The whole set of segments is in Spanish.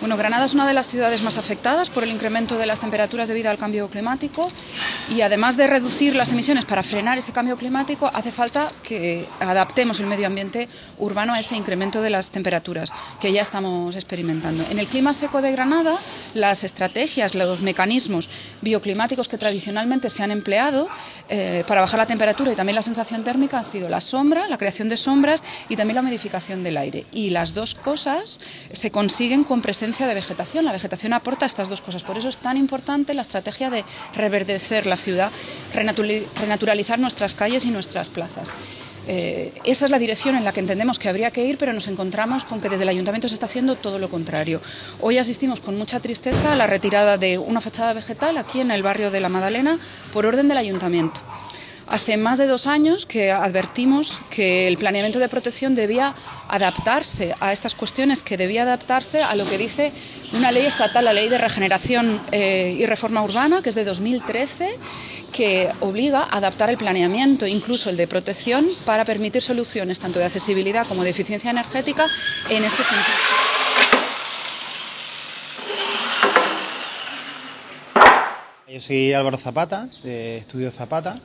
Bueno, Granada es una de las ciudades más afectadas por el incremento de las temperaturas debido al cambio climático y además de reducir las emisiones para frenar ese cambio climático, hace falta que adaptemos el medio ambiente urbano a ese incremento de las temperaturas que ya estamos experimentando. En el clima seco de Granada, las estrategias, los mecanismos bioclimáticos que tradicionalmente se han empleado eh, para bajar la temperatura y también la sensación térmica han sido la sombra, la creación de sombras y también la modificación del aire. Y las dos cosas se consiguen con presencia de vegetación. La vegetación aporta estas dos cosas. Por eso es tan importante la estrategia de reverdecer la ciudad, renaturalizar nuestras calles y nuestras plazas. Eh, esa es la dirección en la que entendemos que habría que ir, pero nos encontramos con que desde el ayuntamiento se está haciendo todo lo contrario. Hoy asistimos con mucha tristeza a la retirada de una fachada vegetal aquí en el barrio de la Madalena por orden del ayuntamiento. Hace más de dos años que advertimos que el planeamiento de protección debía adaptarse a estas cuestiones, que debía adaptarse a lo que dice una ley estatal, la Ley de Regeneración eh, y Reforma Urbana, que es de 2013, que obliga a adaptar el planeamiento, incluso el de protección, para permitir soluciones tanto de accesibilidad como de eficiencia energética en este sentido. Yo soy Álvaro Zapata, de Estudio Zapata,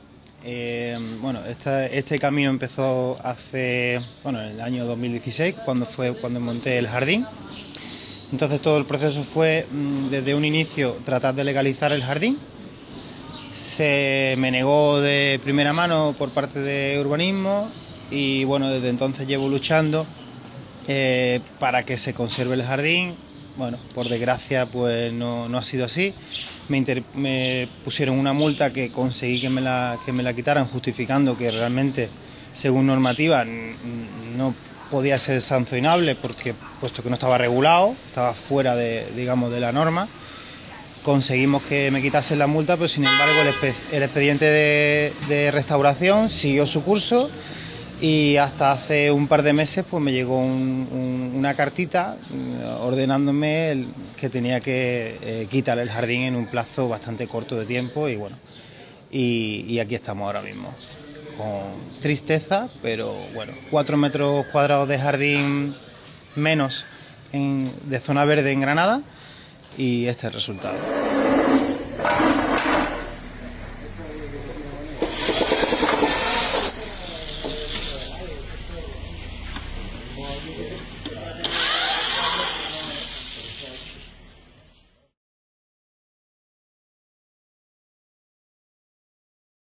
eh, bueno, este camino empezó hace, bueno, en el año 2016, cuando fue cuando monté el jardín. Entonces todo el proceso fue mm, desde un inicio tratar de legalizar el jardín. Se me negó de primera mano por parte de urbanismo y bueno, desde entonces llevo luchando eh, para que se conserve el jardín bueno, por desgracia, pues no, ha sido así. Me, pusieron una multa que conseguí que me, la, que me la quitaran, justificando que realmente, según normativa, no podía ser sancionable porque puesto que no estaba regulado, estaba fuera de, digamos, de la norma. Conseguimos que me quitasen la multa, pero sin embargo el, expediente de restauración siguió su curso y hasta hace un par de meses pues me llegó una cartita eh, ordenándome que tenía que eh, quitar el jardín en un plazo bastante corto de tiempo y bueno y, aquí estamos ahora mismo con tristeza pero bueno cuatro metros cuadrados de jardín menos de zona verde en Granada y este es el resultado.